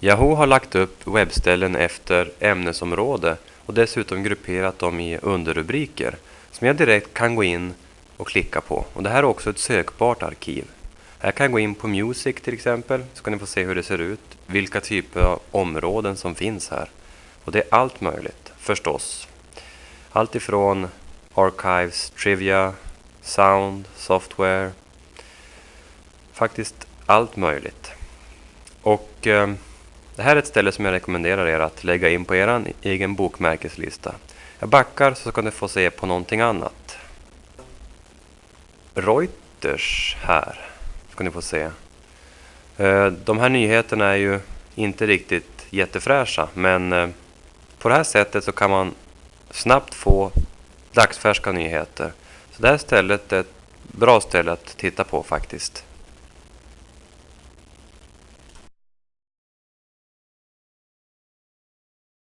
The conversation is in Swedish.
Yahoo har lagt upp webbställen efter ämnesområde och dessutom grupperat dem i underrubriker som jag direkt kan gå in och klicka på. Och det här är också ett sökbart arkiv. Här kan jag gå in på Music till exempel, så kan ni få se hur det ser ut, vilka typer av områden som finns här. Och det är allt möjligt, förstås. Allt ifrån Archives, Trivia, Sound, Software. Faktiskt allt möjligt. Och eh, det här är ett ställe som jag rekommenderar er att lägga in på er egen bokmärkeslista. Jag backar så ska ni få se på någonting annat. Reuters här ska ni få se. Eh, de här nyheterna är ju inte riktigt jättefräscha men eh, på det här sättet så kan man snabbt få dagsfärska nyheter. Så det här stället är ett bra ställe att titta på faktiskt.